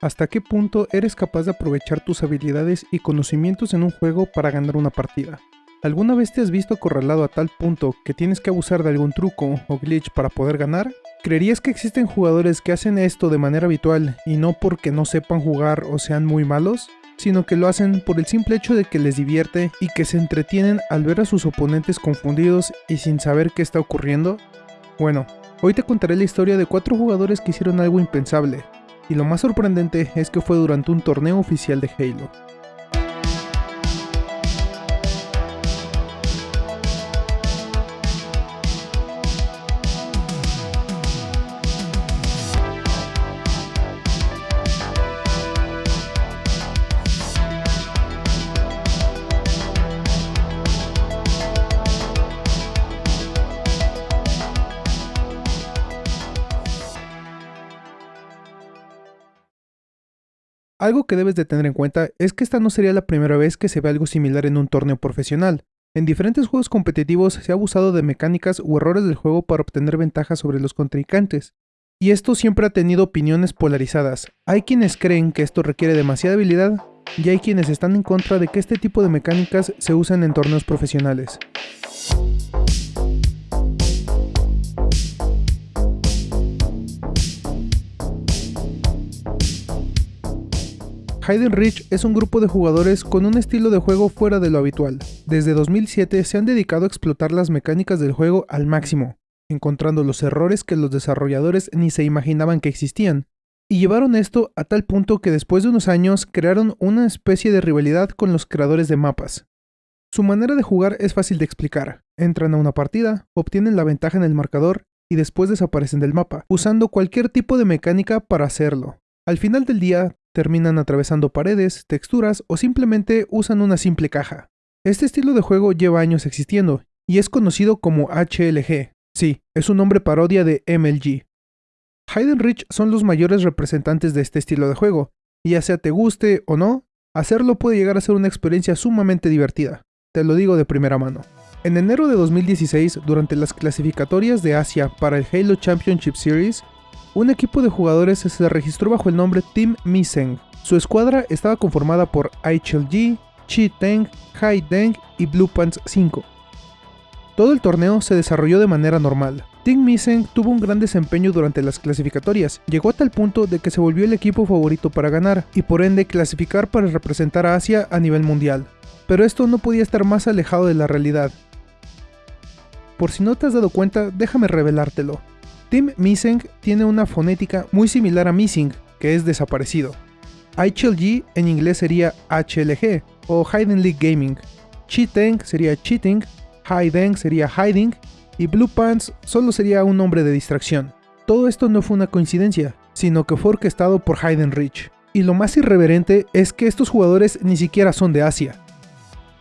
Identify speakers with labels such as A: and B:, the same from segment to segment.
A: hasta qué punto eres capaz de aprovechar tus habilidades y conocimientos en un juego para ganar una partida. ¿Alguna vez te has visto acorralado a tal punto que tienes que abusar de algún truco o glitch para poder ganar? ¿Creerías que existen jugadores que hacen esto de manera habitual y no porque no sepan jugar o sean muy malos? sino que lo hacen por el simple hecho de que les divierte y que se entretienen al ver a sus oponentes confundidos y sin saber qué está ocurriendo? Bueno, hoy te contaré la historia de cuatro jugadores que hicieron algo impensable, y lo más sorprendente es que fue durante un torneo oficial de Halo. Algo que debes de tener en cuenta es que esta no sería la primera vez que se ve algo similar en un torneo profesional. En diferentes juegos competitivos se ha abusado de mecánicas u errores del juego para obtener ventajas sobre los contrincantes. Y esto siempre ha tenido opiniones polarizadas. Hay quienes creen que esto requiere demasiada habilidad y hay quienes están en contra de que este tipo de mecánicas se usen en torneos profesionales. Hayden Reach es un grupo de jugadores con un estilo de juego fuera de lo habitual. Desde 2007 se han dedicado a explotar las mecánicas del juego al máximo, encontrando los errores que los desarrolladores ni se imaginaban que existían, y llevaron esto a tal punto que después de unos años crearon una especie de rivalidad con los creadores de mapas. Su manera de jugar es fácil de explicar. Entran a una partida, obtienen la ventaja en el marcador y después desaparecen del mapa, usando cualquier tipo de mecánica para hacerlo. Al final del día, terminan atravesando paredes, texturas o simplemente usan una simple caja. Este estilo de juego lleva años existiendo y es conocido como HLG. Sí, es un nombre parodia de MLG. Hayden Rich son los mayores representantes de este estilo de juego, y ya sea te guste o no, hacerlo puede llegar a ser una experiencia sumamente divertida. Te lo digo de primera mano. En enero de 2016, durante las clasificatorias de Asia para el Halo Championship Series, un equipo de jugadores se registró bajo el nombre Team Miseng. Su escuadra estaba conformada por HLG, Chi Teng, Hai Deng y Blue Pants 5. Todo el torneo se desarrolló de manera normal. Team Miseng tuvo un gran desempeño durante las clasificatorias, llegó a tal punto de que se volvió el equipo favorito para ganar y por ende clasificar para representar a Asia a nivel mundial. Pero esto no podía estar más alejado de la realidad. Por si no te has dado cuenta, déjame revelártelo. Team Missing tiene una fonética muy similar a Missing, que es desaparecido. HLG en inglés sería HLG o Hidden League Gaming. Cheating sería Cheating, Hiding sería Hiding y Blue Pants solo sería un nombre de distracción. Todo esto no fue una coincidencia, sino que fue orquestado por Hayden Rich. Y lo más irreverente es que estos jugadores ni siquiera son de Asia.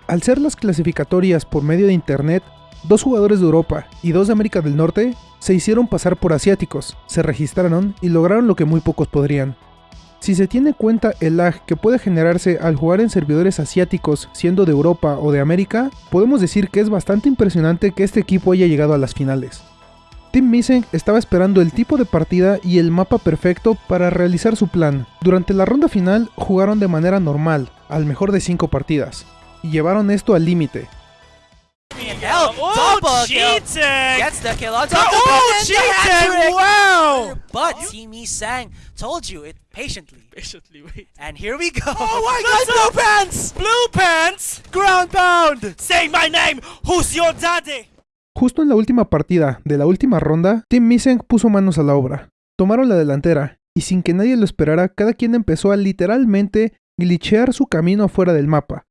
A: Al ser las clasificatorias por medio de internet, dos jugadores de Europa y dos de América del Norte se hicieron pasar por asiáticos, se registraron y lograron lo que muy pocos podrían. Si se tiene cuenta el lag que puede generarse al jugar en servidores asiáticos siendo de Europa o de América, podemos decir que es bastante impresionante que este equipo haya llegado a las finales. Team Missing estaba esperando el tipo de partida y el mapa perfecto para realizar su plan. Durante la ronda final jugaron de manera normal, al mejor de 5 partidas, y llevaron esto al límite,
B: Double cheating. kill. Gets the kill on top
C: oh, of cheating. Wow.
B: But Team Sang told you it patiently.
C: Patiently, wait.
B: And here we go.
C: Oh my god, Blue Pants! Blue Pants! Ground Pound! Say my name! Who's your daddy?
A: Justo en la última partida de la última ronda, Team Missing puso manos a la obra. Tomaron la delantera, y sin que nadie lo esperara, cada quien empezó a literalmente glitchear su camino afuera del mapa,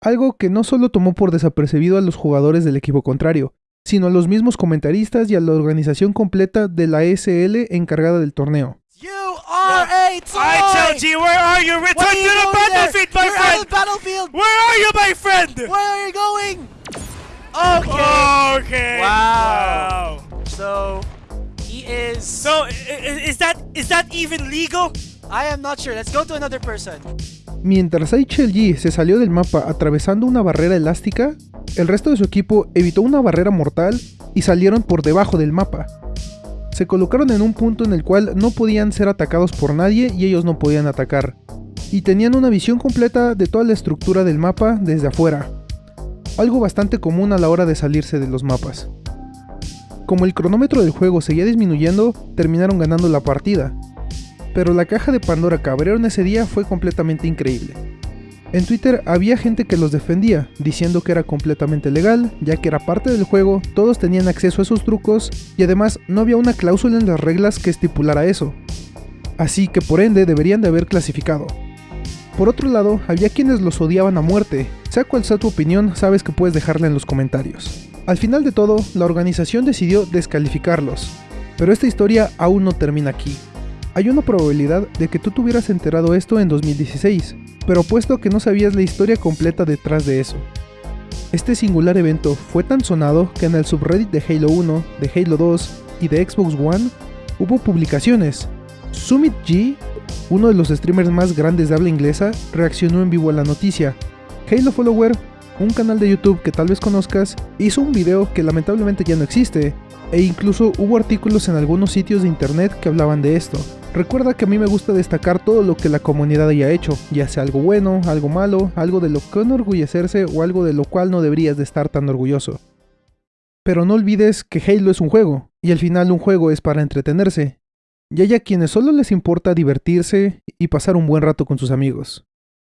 A: algo que no solo tomó por desapercibido a los jugadores del equipo contrario, sino a los mismos comentaristas y a la organización completa de la SL encargada del torneo.
C: You are a toy! I where are you? Return to the battlefield, my friend!
B: battlefield!
C: Where are you, my friend?
B: Where are you going?
C: Okay. Okay.
B: Wow. So, he is...
C: So, is that is that even legal?
B: I am not sure. Let's go to another person.
A: Mientras HLG se salió del mapa atravesando una barrera elástica, el resto de su equipo evitó una barrera mortal y salieron por debajo del mapa. Se colocaron en un punto en el cual no podían ser atacados por nadie y ellos no podían atacar. Y tenían una visión completa de toda la estructura del mapa desde afuera. Algo bastante común a la hora de salirse de los mapas. Como el cronómetro del juego seguía disminuyendo, terminaron ganando la partida. Pero la caja de Pandora que abrieron ese día fue completamente increíble. En Twitter había gente que los defendía, diciendo que era completamente legal, ya que era parte del juego, todos tenían acceso a esos trucos y además no había una cláusula en las reglas que estipulara eso. Así que por ende deberían de haber clasificado. Por otro lado, había quienes los odiaban a muerte. Sea cual sea tu opinión, sabes que puedes dejarla en los comentarios. Al final de todo, la organización decidió descalificarlos. Pero esta historia aún no termina aquí. Hay una probabilidad de que tú te hubieras enterado esto en 2016, pero puesto que no sabías la historia completa detrás de eso. Este singular evento fue tan sonado que en el subreddit de Halo 1, de Halo 2 y de Xbox One hubo publicaciones. Summit G, uno de los streamers más grandes de habla inglesa, reaccionó en vivo a la noticia. Halo Follower, un canal de YouTube que tal vez conozcas, hizo un video que lamentablemente ya no existe, e incluso hubo artículos en algunos sitios de internet que hablaban de esto. Recuerda que a mí me gusta destacar todo lo que la comunidad haya hecho, ya sea algo bueno, algo malo, algo de lo que enorgullecerse o algo de lo cual no deberías de estar tan orgulloso. Pero no olvides que Halo es un juego, y al final un juego es para entretenerse, y hay a quienes solo les importa divertirse y pasar un buen rato con sus amigos.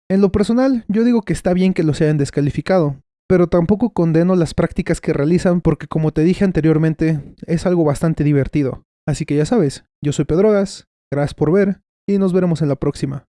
A: En lo personal, yo digo que está bien que los hayan descalificado, pero tampoco condeno las prácticas que realizan porque como te dije anteriormente, es algo bastante divertido. Así que ya sabes, yo soy Pedrogas, gracias por ver y nos veremos en la próxima.